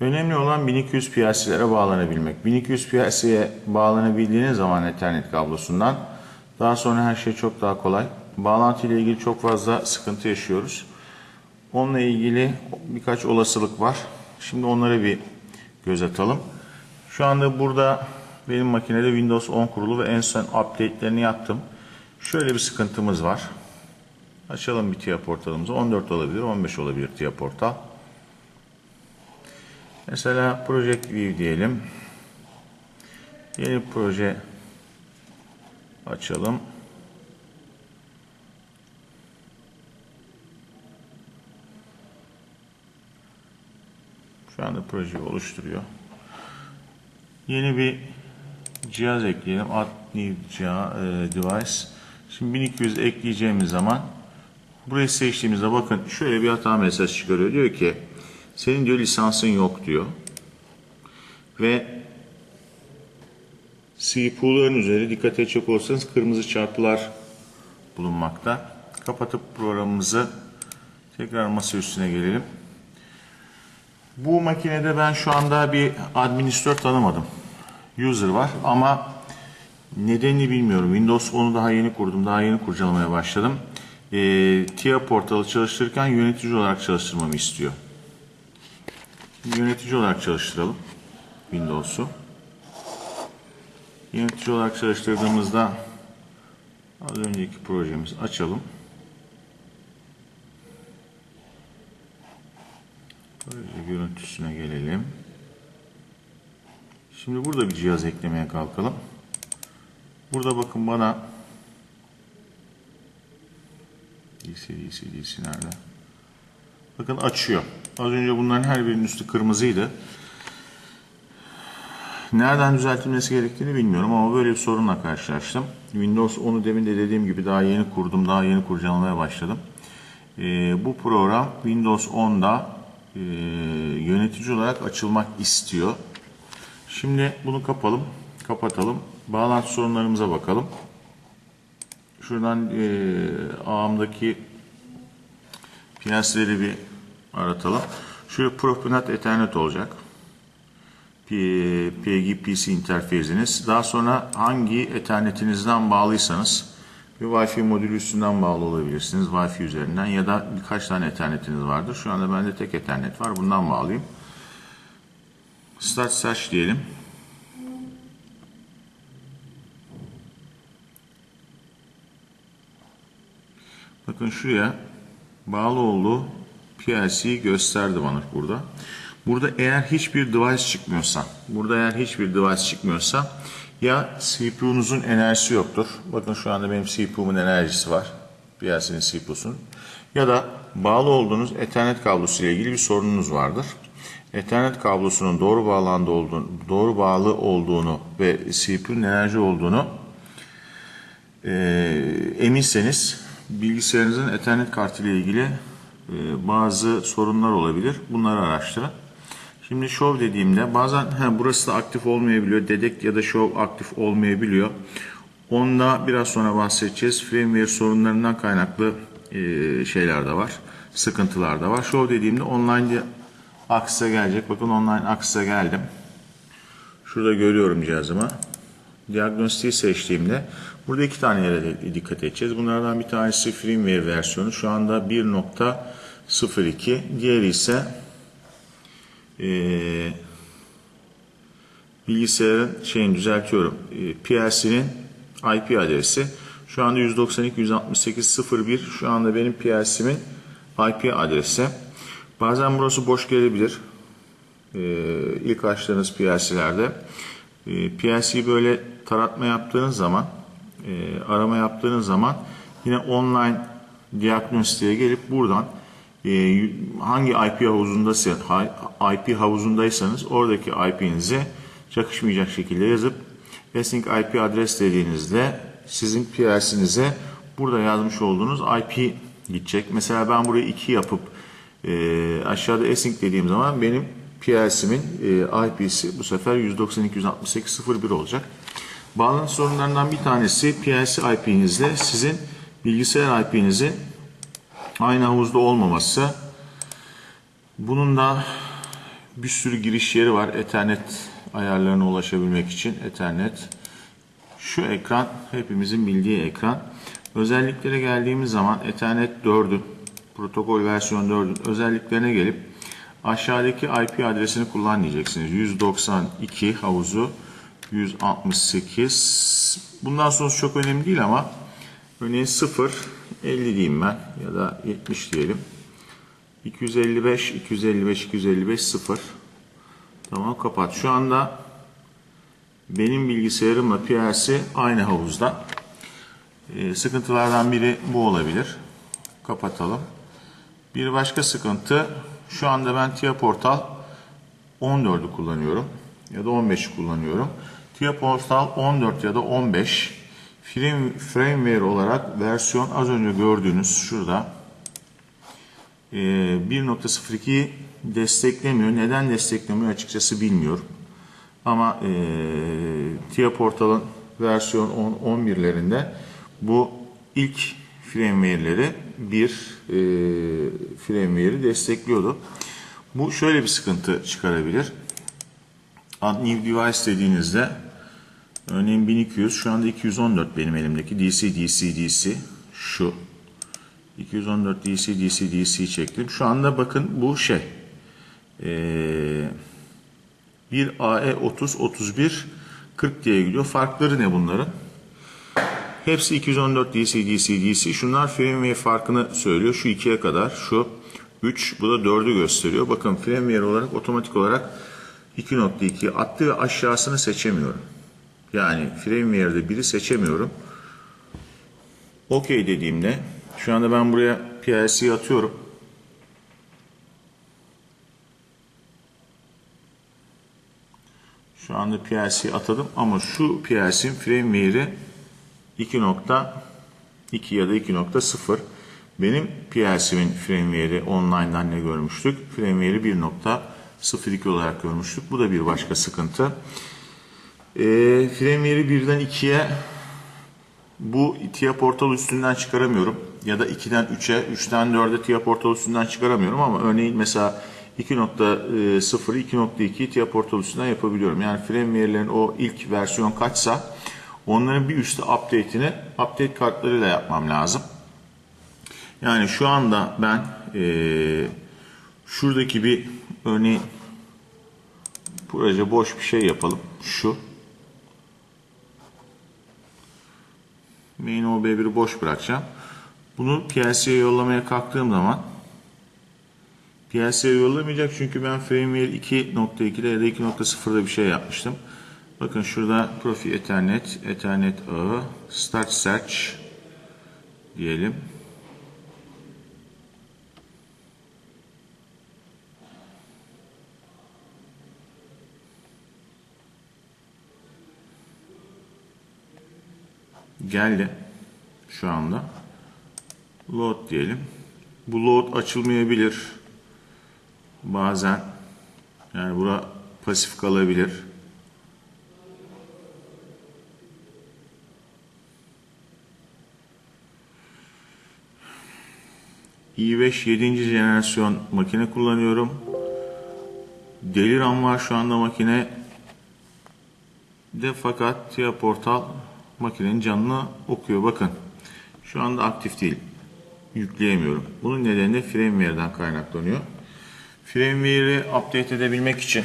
Önemli olan 1200 PLC'lere bağlanabilmek. 1200 PLC'ye bağlanabildiğiniz zaman Ethernet kablosundan daha sonra her şey çok daha kolay. Bağlantı ile ilgili çok fazla sıkıntı yaşıyoruz. Onunla ilgili birkaç olasılık var. Şimdi onlara bir göz atalım. Şu anda burada benim makinede Windows 10 kurulu ve en son update'lerini yaptım. Şöyle bir sıkıntımız var. Açalım bir TIA portalımızı. 14 olabilir, 15 olabilir TIA portal. Mesela Project View diyelim. Yeni proje açalım. Şu anda projeyi oluşturuyor. Yeni bir cihaz ekleyelim. Add new e, device. Şimdi 1200 ekleyeceğimiz zaman burayı seçtiğimizde bakın şöyle bir hata mesajı çıkarıyor. Diyor ki senin diyor lisansın yok diyor. Ve CPU'ların üzeri dikkat edecek olursanız kırmızı çarpılar bulunmakta. Kapatıp programımızı tekrar masa üstüne gelelim. Bu makinede ben şu anda bir administratör tanımadım. User var ama nedenini bilmiyorum. Windows 10'u daha yeni kurdum. Daha yeni kurcalamaya başladım. E, TIA portalı çalıştırırken yönetici olarak çalıştırmamı istiyor. Yönetici olarak çalıştıralım Windows'u. Yönetici olarak çalıştırdığımızda az önceki projemizi açalım. Proje görüntüsüne gelelim. Şimdi burada bir cihaz eklemeye kalkalım. Burada bakın bana DC, DC, DC nerede? Bakın açıyor. Az önce bunların her birinin üstü kırmızıydı. Nereden düzeltilmesi gerektiğini bilmiyorum ama böyle bir sorunla karşılaştım. Windows 10'u demin de dediğim gibi daha yeni kurdum, daha yeni kurcalamaya başladım. Ee, bu program Windows 10'da e, yönetici olarak açılmak istiyor. Şimdi bunu kapalım, kapatalım. Bağlantı sorunlarımıza bakalım. Şuradan e, ağımdaki piyasları bir aratalım. Şöyle Profinet Ethernet olacak. PGPC interfeziniz. Daha sonra hangi Ethernet'inizden bağlıysanız bir Wi-Fi modülü üstünden bağlı olabilirsiniz. Wi-Fi üzerinden ya da birkaç tane Ethernet'iniz vardır. Şu anda bende tek Ethernet var. Bundan bağlıyım. Start search diyelim. Bakın şuraya bağlı olduğu PLC'yi gösterdi bana burada. Burada eğer hiçbir device çıkmıyorsa, burada eğer hiçbir device çıkmıyorsa ya CPU'nuzun enerjisi yoktur. Bakın şu anda benim CPU'mun enerjisi var. PLC'nin CPU'sunun. Ya da bağlı olduğunuz Ethernet kablosu ile ilgili bir sorununuz vardır. Ethernet kablosunun doğru bağlandı olduğunu, doğru bağlı olduğunu ve CPU'nun enerji olduğunu e, eminseniz bilgisayarınızın Ethernet kartı ile ilgili bazı sorunlar olabilir. Bunları araştırın. Şimdi show dediğimde bazen he, burası da aktif olmayabiliyor. Dedekt ya da show aktif olmayabiliyor. Onda biraz sonra bahsedeceğiz. Firmware sorunlarından kaynaklı e, şeyler de var. Sıkıntılar da var. Show dediğimde online aksa gelecek. Bakın online aksa geldim. Şurada görüyorum cihazımı. Diagnostiği seçtiğimde burada iki tane yere dikkat edeceğiz. Bunlardan bir tanesi firmware versiyonu. Şu anda 1.02. Diğeri ise e, bilgisayarın şeyini düzeltiyorum. E, PLC'nin IP adresi. Şu anda 192.168.01 şu anda benim PLC'min IP adresi. Bazen burası boş gelebilir. E, ilk açtığınız PLC'lerde. E, PLC'yi böyle taratma yaptığınız zaman, e, arama yaptığınız zaman yine online diagnostiğe gelip buradan e, hangi IP havuzundaysa IP havuzundaysanız oradaki IP'nize çakışmayacak şekilde yazıp async IP adres dediğinizde sizin PLC'nize burada yazmış olduğunuz IP gidecek. Mesela ben burayı 2 yapıp e, aşağıda async dediğim zaman benim PLC'min e, IP'si bu sefer 192.168.01 olacak. Bağlantı sorunlarından bir tanesi PLC IP'nizle sizin bilgisayar IP'nizin aynı havuzda olmaması. Bunun da bir sürü giriş yeri var. Ethernet ayarlarına ulaşabilmek için. Ethernet. Şu ekran hepimizin bildiği ekran. Özelliklere geldiğimiz zaman Ethernet 4'ün protokol versiyon 4'ün özelliklerine gelip aşağıdaki IP adresini kullan diyeceksiniz. 192 havuzu 168 bundan sonrası çok önemli değil ama örneğin 0 50 diyeyim ben ya da 70 diyelim. 255 255 255 0 Tamam kapat. Şu anda benim bilgisayarımla PLC aynı havuzda. Ee, sıkıntılardan biri bu olabilir. Kapatalım. Bir başka sıkıntı şu anda ben TIA Portal 14'ü kullanıyorum ya da 15'i kullanıyorum. TIA Portal 14 ya da 15 frame, firmware olarak versiyon az önce gördüğünüz şurada e, 1.02 desteklemiyor. Neden desteklemiyor açıkçası bilmiyorum. Ama e, TIA Portal'ın versiyon 10, 11'lerinde bu ilk firmware'leri bir e, firmware'i destekliyordu. Bu şöyle bir sıkıntı çıkarabilir. New Device dediğinizde örneğin 1200 şu anda 214 benim elimdeki DC DC DC şu 214 DC DC DC çektim. Şu anda bakın bu şey ee, bir AE 30 31 40 diye gidiyor. Farkları ne bunların? Hepsi 214 DC DC DC. Şunlar firmware farkını söylüyor. Şu 2'ye kadar. Şu 3 bu da 4'ü gösteriyor. Bakın firmware olarak otomatik olarak 2.2 attı ve aşağısını seçemiyorum. Yani firmware'de biri seçemiyorum. OK dediğimde şu anda ben buraya PLC atıyorum. Şu anda PLC atadım ama şu PLC'nin firmware'i 2.2 ya da 2.0. Benim PLC'min firmware'i online'dan ne görmüştük? Firmware'i 1.02 olarak görmüştük. Bu da bir başka sıkıntı. E, firmware'i 1'den 2'ye bu TIA portal üstünden çıkaramıyorum. Ya da 2'den 3'e, 3'ten 4'e TIA portal üstünden çıkaramıyorum ama örneğin mesela 2.0'ı 2.2'yi TIA portal üstünden yapabiliyorum. Yani firmware'lerin o ilk versiyon kaçsa onların bir üstü update'ini update kartlarıyla yapmam lazım. Yani şu anda ben ee, şuradaki bir örneğin proje boş bir şey yapalım. Şu. Main OB1'i boş bırakacağım. Bunu PLC'ye yollamaya kalktığım zaman PLC'ye yollamayacak çünkü ben firmware 2.2'de ya da 2.0'da bir şey yapmıştım. Bakın şurada Profi Ethernet, Ethernet ağı, Start Search diyelim. Geldi şu anda. Load diyelim. Bu load açılmayabilir. Bazen yani bura pasif kalabilir. i5 7. jenerasyon makine kullanıyorum. Deli RAM var şu anda makine de fakat TIA Portal makinenin canını okuyor. Bakın şu anda aktif değil. Yükleyemiyorum. Bunun nedeni de firmware'den kaynaklanıyor. Firmware'i update edebilmek için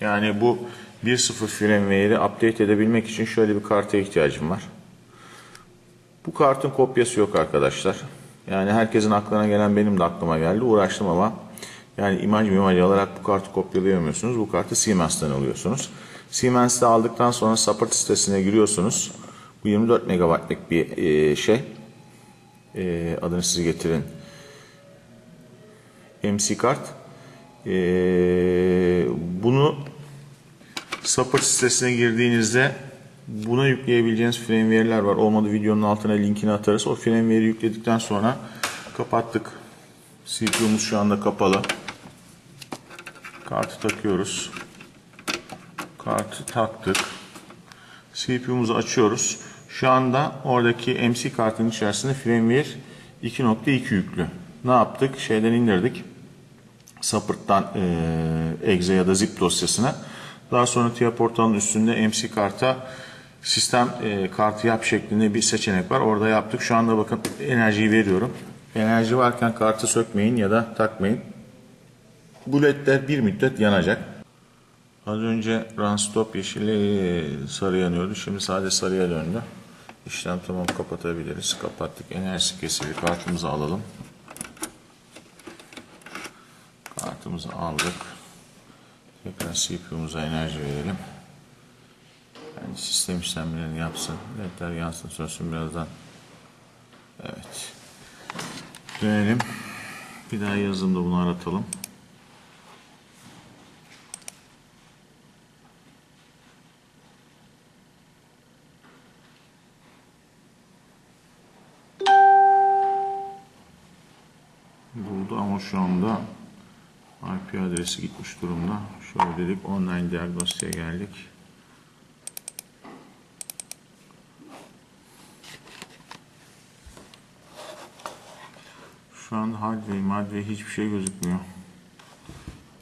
yani bu 1.0 firmware'i update edebilmek için şöyle bir karta ihtiyacım var. Bu kartın kopyası yok arkadaşlar. Yani herkesin aklına gelen benim de aklıma geldi. Uğraştım ama yani imaj imaj alarak bu kartı kopyalayamıyorsunuz. Bu kartı Siemens'ten alıyorsunuz. Siemens'te aldıktan sonra support sitesine giriyorsunuz. Bu 24 megabaytlık bir e, şey. E, adını siz getirin. MC kart. E, bunu support sitesine girdiğinizde buna yükleyebileceğiniz firmware'ler var. Olmadı videonun altına linkini atarız. O firmware'i yükledikten sonra kapattık. CPU'muz şu anda kapalı. Kartı takıyoruz. Kartı taktık. CPU'muzu açıyoruz. Şu anda oradaki MC kartın içerisinde firmware 2.2 yüklü. Ne yaptık? Şeyden indirdik. Support'tan e, exe ya da zip dosyasına. Daha sonra TIA portalının üstünde MC karta sistem e, kartı yap şeklinde bir seçenek var. Orada yaptık. Şu anda bakın enerjiyi veriyorum. Enerji varken kartı sökmeyin ya da takmayın. Bu ledler bir müddet yanacak. Az önce run stop yeşili sarı yanıyordu. Şimdi sadece sarıya döndü. İşlem tamam kapatabiliriz. Kapattık. Enerjisi kesildi. Kartımızı alalım. Kartımızı aldık. Tekrar CPU'muza enerji verelim. Yani sistem işlemlerini yapsın. Ledler yansın sönsün birazdan. Evet. Dönelim. Bir daha yazılımda bunu aratalım. Ama şu anda IP adresi gitmiş durumda. Şöyle dedik online diagnostiğe geldik. Şu anda hardware, madde hiçbir şey gözükmüyor.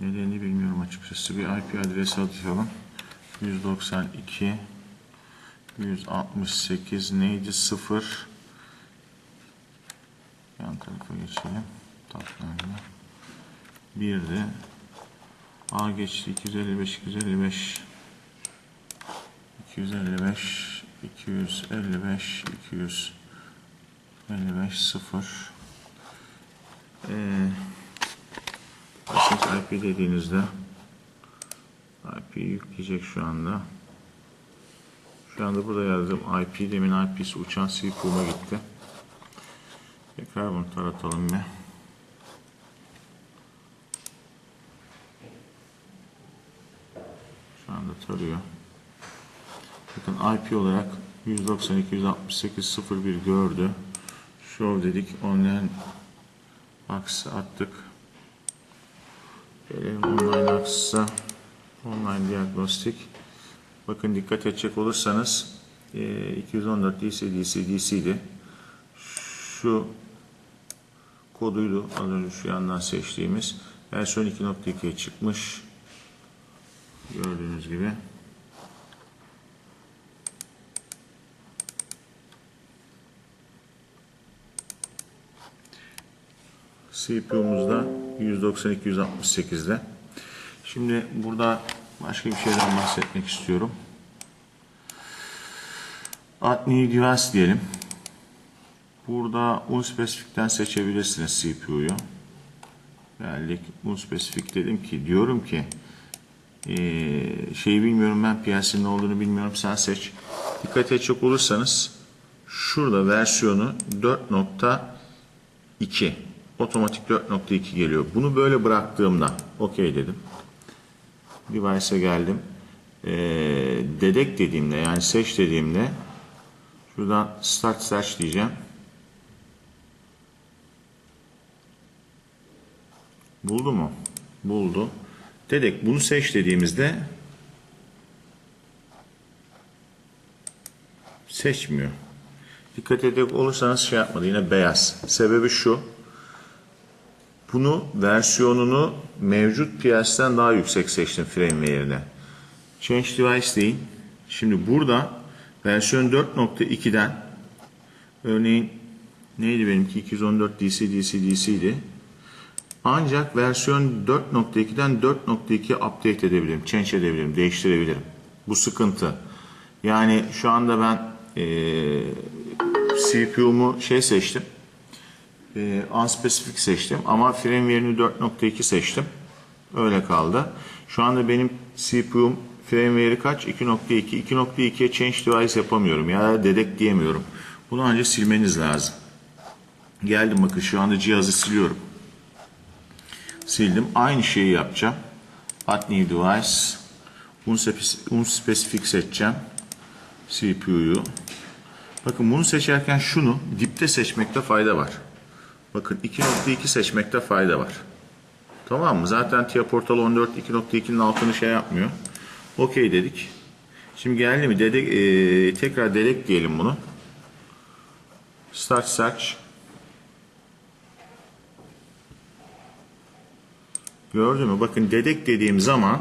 Nedenini bilmiyorum açıkçası. Bir IP adresi atalım. 192 168 neydi? 0 Yan tarafa geçelim. Tatlarına. Bir de A geçti 255 255 255 255 255 0 ee, IP dediğinizde IP yükleyecek şu anda. Şu anda burada yazdığım IP demin IP'si uçan CPU'ma gitti. Tekrar bunu taratalım bir. Şu anda tarıyor. Bakın IP olarak 192 168 01 gördü. Show dedik. Online Aksi attık. Gelelim online aksa. Online diagnostik. Bakın dikkat edecek olursanız 214 DC DC DC'di. Şu koduydu az önce şu yandan seçtiğimiz. Versiyon 2.2'ye çıkmış. Gördüğünüz gibi. CPU'muzda 192-168'de. Şimdi burada başka bir şeyden bahsetmek istiyorum. Add new device diyelim. Burada unspecific'ten seçebilirsiniz CPU'yu. Geldik unspecific dedim ki diyorum ki ee, şeyi bilmiyorum ben PLC'nin ne olduğunu bilmiyorum sen seç. Dikkat edecek olursanız şurada versiyonu 4.2 otomatik 4.2 geliyor. Bunu böyle bıraktığımda okey dedim. Device'e geldim. Ee, dedek dediğimde yani seç dediğimde şuradan start search diyeceğim. Buldu mu? Buldu. Dedek bunu seç dediğimizde seçmiyor. Dikkat edecek olursanız şey yapmadı yine beyaz. Sebebi şu. Bunu versiyonunu mevcut piyasadan daha yüksek seçtim firmware'ine. Change device değil. Şimdi burada versiyon 4.2'den örneğin neydi benimki 214 DC DC DC'di. Ancak versiyon 4.2'den 4.2 update edebilirim, change edebilirim, değiştirebilirim. Bu sıkıntı. Yani şu anda ben e, CPU'mu şey seçtim. E, unspecific seçtim ama firmware'ini 4.2 seçtim. Öyle kaldı. Şu anda benim CPU'm firmware'i kaç? 2.2. 2.2'ye change device yapamıyorum ya dedek diyemiyorum. Bunu ancak silmeniz lazım. Geldim bakın şu anda cihazı siliyorum sildim. Aynı şeyi yapacağım. Add new device. Unspecific seçeceğim. CPU'yu. Bakın bunu seçerken şunu dipte seçmekte fayda var. Bakın 2.2 seçmekte fayda var. Tamam mı? Zaten TIA Portal 14 2.2'nin altını şey yapmıyor. Okey dedik. Şimdi geldi mi? Dedek, e, tekrar dedek diyelim bunu. Start search. Gördün mü? Bakın dedek dediğim zaman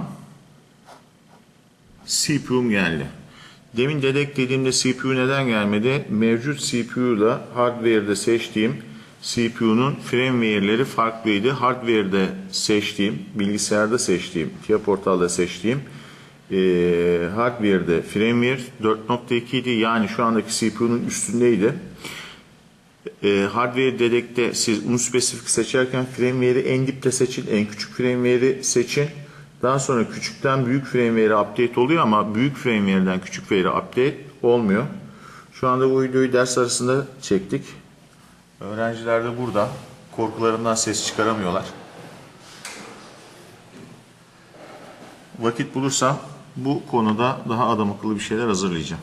CPU'm geldi. Demin dedek dediğimde CPU neden gelmedi? Mevcut CPU ile hardware'de seçtiğim CPU'nun firmware'leri farklıydı. Hardware'de seçtiğim, bilgisayarda seçtiğim, TIA portalda seçtiğim eee hardware'de firmware 4.2 idi. Yani şu andaki CPU'nun üstündeydi. E, hardware dedekte siz unspesifik seçerken firmware'i en dipte seçin, en küçük firmware'i seçin. Daha sonra küçükten büyük firmware'e update oluyor ama büyük firmware'den küçük firmware'e update olmuyor. Şu anda bu videoyu ders arasında çektik. Öğrenciler de burada. Korkularından ses çıkaramıyorlar. Vakit bulursam bu konuda daha adam akıllı bir şeyler hazırlayacağım.